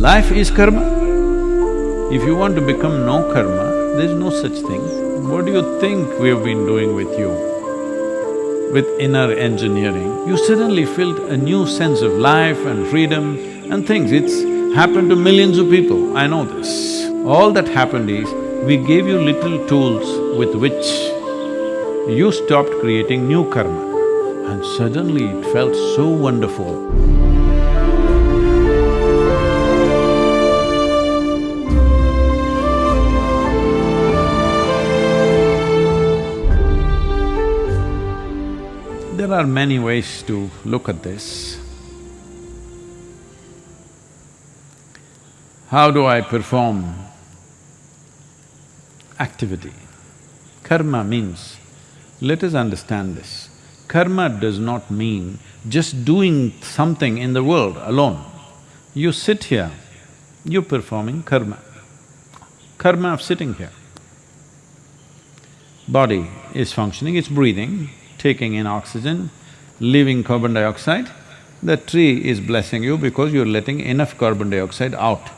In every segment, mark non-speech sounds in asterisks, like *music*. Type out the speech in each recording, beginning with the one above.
Life is karma. If you want to become no karma, there's no such thing. What do you think we have been doing with you? With inner engineering, you suddenly felt a new sense of life and freedom and things. It's happened to millions of people, I know this. All that happened is, we gave you little tools with which you stopped creating new karma. And suddenly it felt so wonderful. Are many ways to look at this. How do I perform activity? Karma means, let us understand this, karma does not mean just doing something in the world alone. You sit here, you're performing karma, karma of sitting here. Body is functioning, it's breathing, taking in oxygen, leaving carbon dioxide, the tree is blessing you because you're letting enough carbon dioxide out.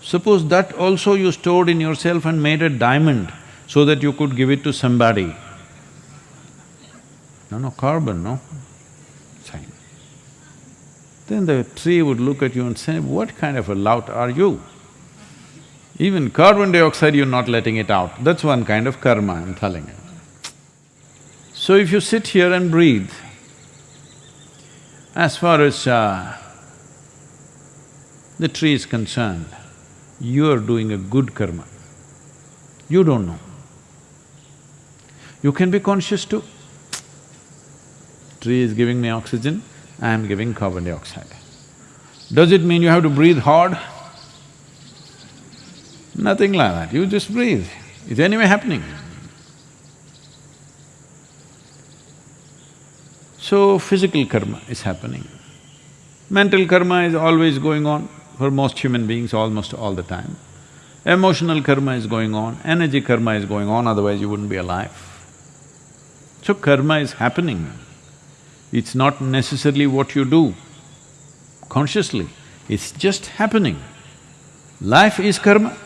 Suppose that also you stored in yourself and made a diamond so that you could give it to somebody. No, no, carbon, no? Fine. Then the tree would look at you and say, what kind of a lout are you? Even carbon dioxide you're not letting it out, that's one kind of karma, I'm telling you. So if you sit here and breathe, as far as uh, the tree is concerned, you are doing a good karma. You don't know. You can be conscious too. Tree is giving me oxygen, I am giving carbon dioxide. Does it mean you have to breathe hard? Nothing like that, you just breathe. It's anyway happening. So, physical karma is happening. Mental karma is always going on for most human beings almost all the time. Emotional karma is going on, energy karma is going on, otherwise you wouldn't be alive. So karma is happening. It's not necessarily what you do consciously, it's just happening. Life is karma.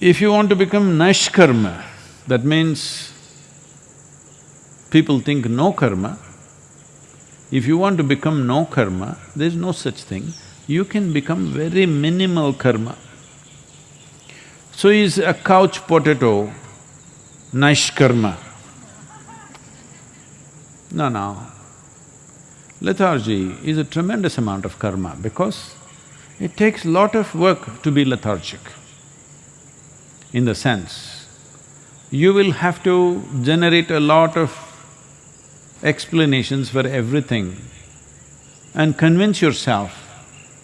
If you want to become nishkarma, that means people think no karma, if you want to become no karma, there's no such thing. You can become very minimal karma. So is a couch potato nishkarma? No, no. Lethargy is a tremendous amount of karma because it takes lot of work to be lethargic. In the sense, you will have to generate a lot of explanations for everything and convince yourself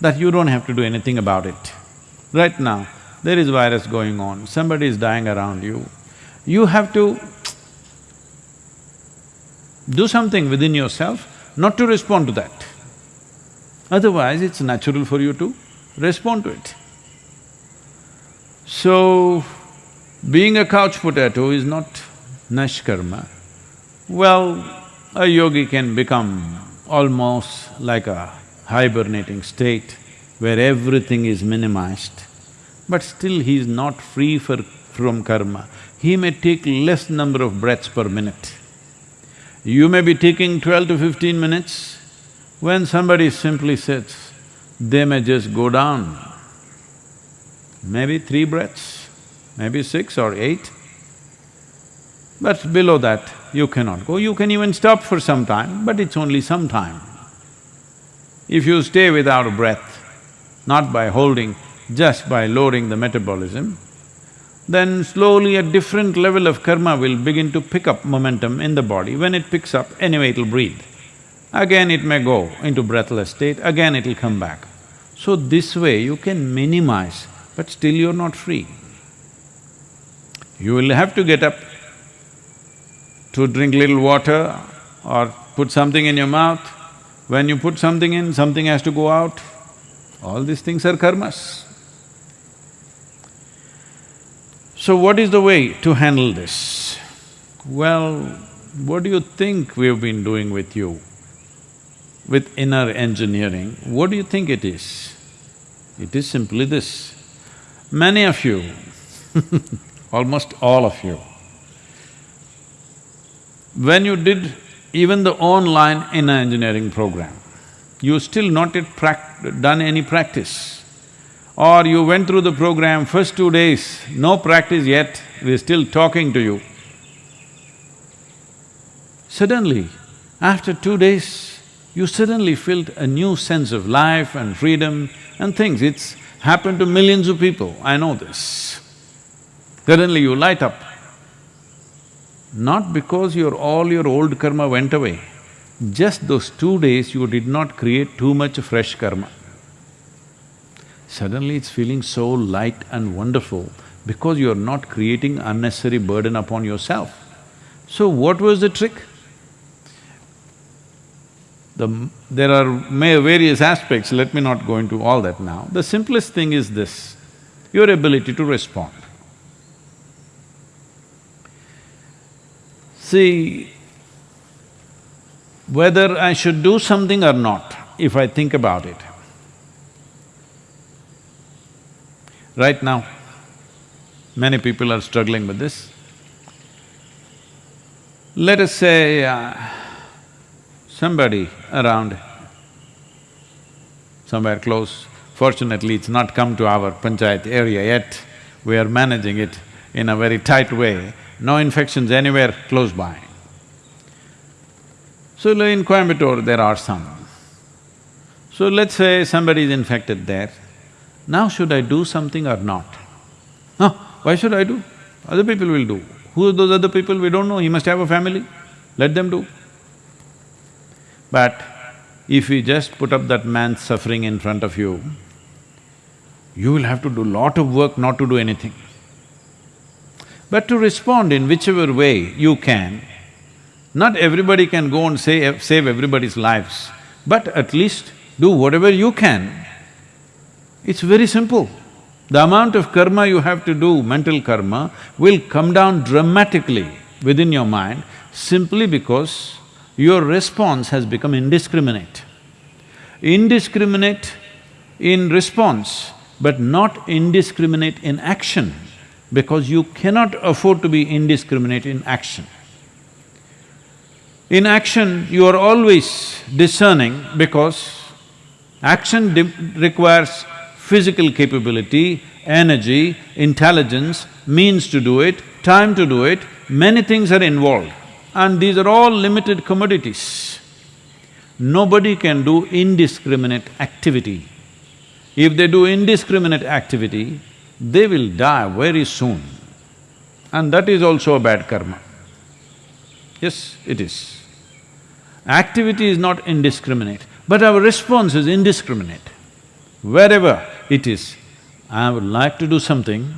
that you don't have to do anything about it. Right now, there is virus going on, somebody is dying around you. You have to do something within yourself not to respond to that. Otherwise, it's natural for you to respond to it. So, being a couch potato is not nishkarma. Well, a yogi can become almost like a hibernating state where everything is minimized, but still he is not free for, from karma. He may take less number of breaths per minute. You may be taking twelve to fifteen minutes, when somebody simply sits, they may just go down, maybe three breaths, maybe six or eight. But below that, you cannot go. You can even stop for some time, but it's only some time. If you stay without a breath, not by holding, just by lowering the metabolism, then slowly a different level of karma will begin to pick up momentum in the body. When it picks up, anyway it'll breathe. Again it may go into breathless state, again it'll come back. So this way you can minimize, but still you're not free. You will have to get up to drink little water or put something in your mouth. When you put something in, something has to go out. All these things are karmas. So what is the way to handle this? Well, what do you think we've been doing with you? with inner engineering, what do you think it is? It is simply this. Many of you, *laughs* almost all of you, when you did even the online inner engineering program, you still not yet done any practice. Or you went through the program, first two days, no practice yet, we're still talking to you. Suddenly, after two days, you suddenly felt a new sense of life and freedom and things. It's happened to millions of people, I know this. Suddenly you light up. Not because your… all your old karma went away, just those two days you did not create too much fresh karma. Suddenly it's feeling so light and wonderful because you're not creating unnecessary burden upon yourself. So what was the trick? The, there are various aspects, let me not go into all that now. The simplest thing is this, your ability to respond. See, whether I should do something or not, if I think about it, right now, many people are struggling with this. Let us say, uh, somebody around somewhere close. Fortunately, it's not come to our panchayat area yet. We are managing it in a very tight way, no infections anywhere close by. So in Coimbatore, there are some. So let's say somebody is infected there. Now should I do something or not? No, why should I do? Other people will do. Who are those other people? We don't know, he must have a family, let them do. But if we just put up that man's suffering in front of you, you will have to do a lot of work not to do anything. But to respond in whichever way you can, not everybody can go and save, save everybody's lives, but at least do whatever you can. It's very simple. The amount of karma you have to do, mental karma, will come down dramatically within your mind simply because your response has become indiscriminate. Indiscriminate in response, but not indiscriminate in action, because you cannot afford to be indiscriminate in action. In action, you are always discerning because action requires physical capability, energy, intelligence, means to do it, time to do it, many things are involved and these are all limited commodities. Nobody can do indiscriminate activity. If they do indiscriminate activity, they will die very soon. And that is also a bad karma. Yes, it is. Activity is not indiscriminate, but our response is indiscriminate. Wherever it is, I would like to do something,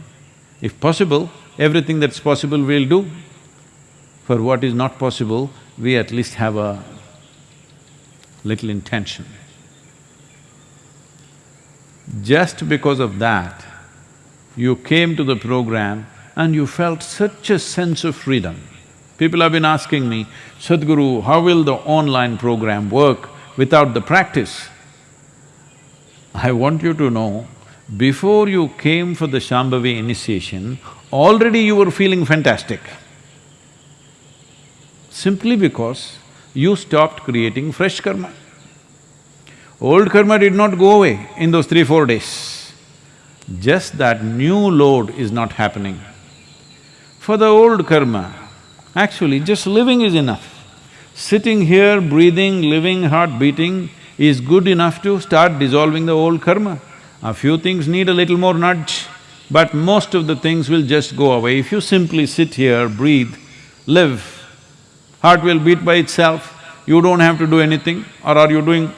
if possible, everything that's possible we'll do. For what is not possible, we at least have a little intention. Just because of that, you came to the program and you felt such a sense of freedom. People have been asking me, Sadhguru, how will the online program work without the practice? I want you to know, before you came for the Shambhavi initiation, already you were feeling fantastic simply because you stopped creating fresh karma. Old karma did not go away in those three, four days. Just that new load is not happening. For the old karma, actually just living is enough. Sitting here, breathing, living, heart beating is good enough to start dissolving the old karma. A few things need a little more nudge, but most of the things will just go away. If you simply sit here, breathe, live, heart will beat by itself, you don't have to do anything, or are you doing…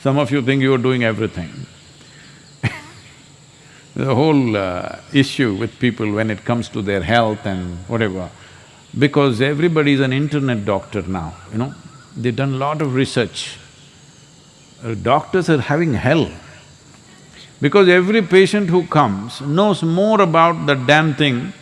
Some of you think you are doing everything. The whole uh, issue with people when it comes to their health and whatever, because everybody is an internet doctor now, you know, they've done a lot of research. Uh, doctors are having hell because every patient who comes knows more about the damn thing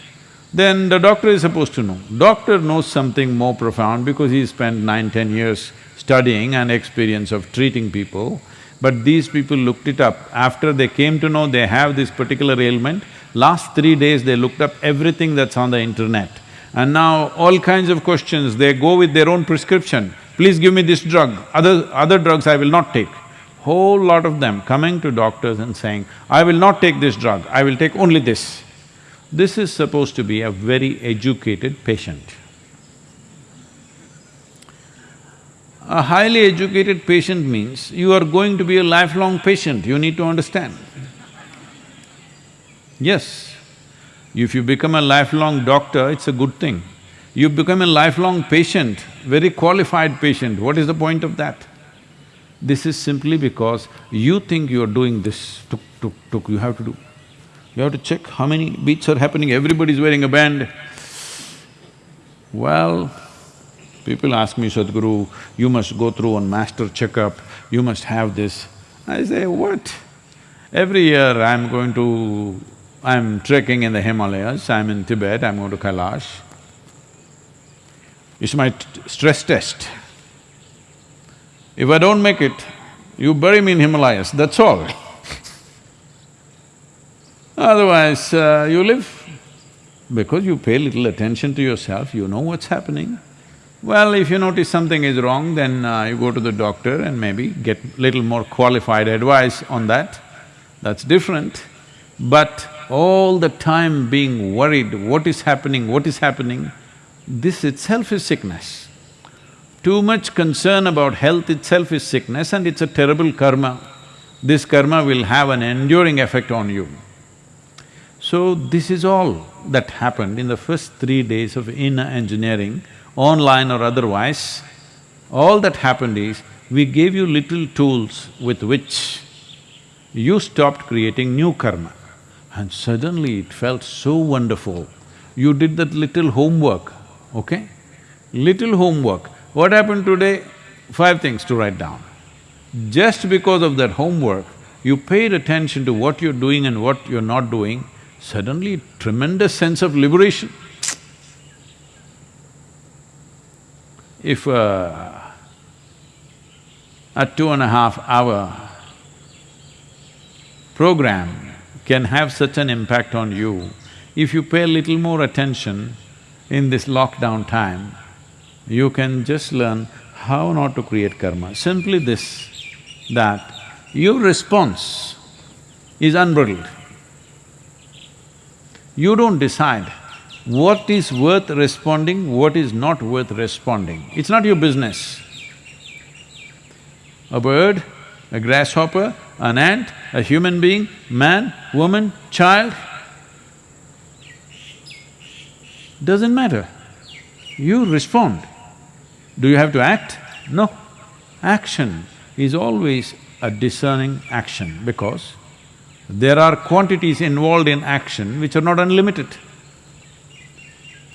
than the doctor is supposed to know. Doctor knows something more profound because he spent nine, ten years studying and experience of treating people. But these people looked it up. After they came to know they have this particular ailment, last three days they looked up everything that's on the internet. And now all kinds of questions, they go with their own prescription. Please give me this drug, other… other drugs I will not take. Whole lot of them coming to doctors and saying, I will not take this drug, I will take only this. This is supposed to be a very educated patient. A highly educated patient means you are going to be a lifelong patient, you need to understand. Yes, if you become a lifelong doctor, it's a good thing. You become a lifelong patient, very qualified patient, what is the point of that? This is simply because you think you are doing this, tuk, tuk, tuk, you have to do. You have to check how many beats are happening, everybody's wearing a band. Well, People ask me, Sadhguru, you must go through one master checkup, you must have this. I say, what? Every year I'm going to… I'm trekking in the Himalayas, I'm in Tibet, I'm going to Kailash. It's my stress test. If I don't make it, you bury me in Himalayas, that's all. *laughs* Otherwise, uh, you live. Because you pay little attention to yourself, you know what's happening. Well, if you notice something is wrong, then uh, you go to the doctor and maybe get little more qualified advice on that, that's different. But all the time being worried, what is happening, what is happening, this itself is sickness. Too much concern about health itself is sickness and it's a terrible karma. This karma will have an enduring effect on you. So this is all that happened in the first three days of inner engineering online or otherwise, all that happened is, we gave you little tools with which you stopped creating new karma. And suddenly it felt so wonderful. You did that little homework, okay? Little homework. What happened today? Five things to write down. Just because of that homework, you paid attention to what you're doing and what you're not doing, suddenly tremendous sense of liberation. If uh, a two and a half hour program can have such an impact on you, if you pay a little more attention in this lockdown time, you can just learn how not to create karma. Simply this, that your response is unbridled. You don't decide what is worth responding, what is not worth responding. It's not your business. A bird, a grasshopper, an ant, a human being, man, woman, child, doesn't matter. You respond. Do you have to act? No. Action is always a discerning action because there are quantities involved in action which are not unlimited.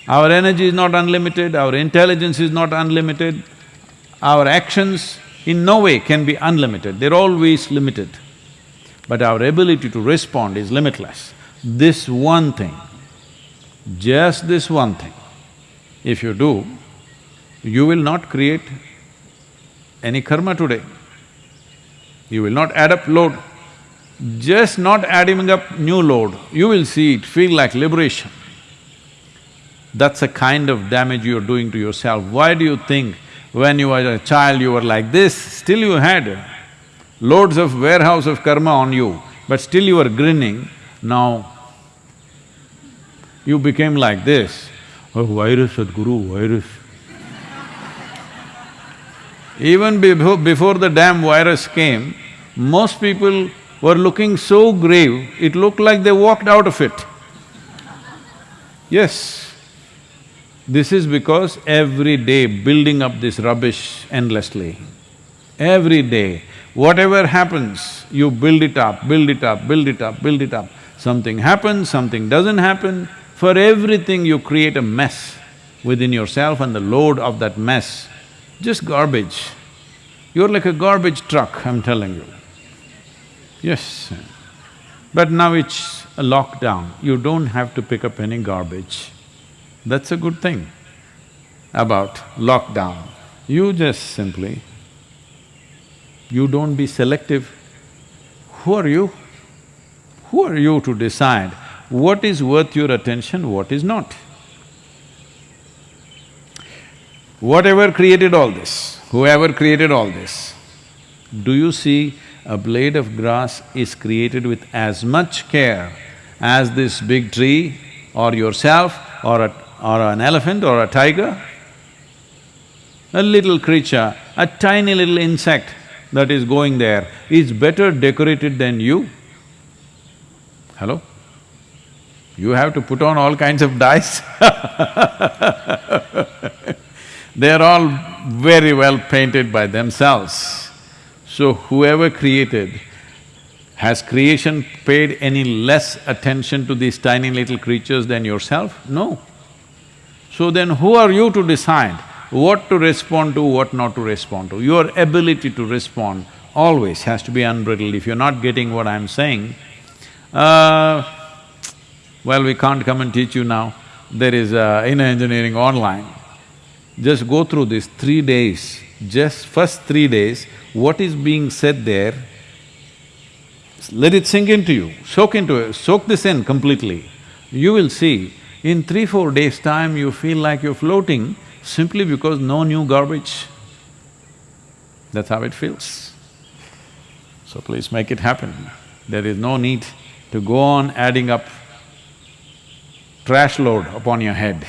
Our energy is not unlimited, our intelligence is not unlimited, our actions in no way can be unlimited, they're always limited. But our ability to respond is limitless. This one thing, just this one thing, if you do, you will not create any karma today. You will not add up load. Just not adding up new load, you will see it feel like liberation. That's a kind of damage you're doing to yourself. Why do you think when you were a child you were like this, still you had loads of warehouse of karma on you, but still you were grinning, now you became like this. Oh, virus, Sadhguru, virus. Even before, before the damn virus came, most people were looking so grave, it looked like they walked out of it. Yes. This is because every day building up this rubbish endlessly. Every day, whatever happens, you build it up, build it up, build it up, build it up. Something happens, something doesn't happen. For everything you create a mess within yourself and the load of that mess, just garbage. You're like a garbage truck, I'm telling you. Yes. But now it's a lockdown, you don't have to pick up any garbage. That's a good thing about lockdown. You just simply, you don't be selective. Who are you? Who are you to decide what is worth your attention, what is not? Whatever created all this, whoever created all this, do you see a blade of grass is created with as much care as this big tree or yourself or a, or an elephant or a tiger? A little creature, a tiny little insect that is going there is better decorated than you. Hello? You have to put on all kinds of dyes *laughs* They're all very well painted by themselves. So whoever created, has creation paid any less attention to these tiny little creatures than yourself? No. So then who are you to decide what to respond to, what not to respond to? Your ability to respond always has to be unbridled. If you're not getting what I'm saying, uh, well, we can't come and teach you now. There is uh, inner engineering online. Just go through these three days, just first three days, what is being said there, let it sink into you, soak into it, soak this in completely. You will see, in three, four days' time, you feel like you're floating simply because no new garbage. That's how it feels. So please make it happen. There is no need to go on adding up trash load upon your head.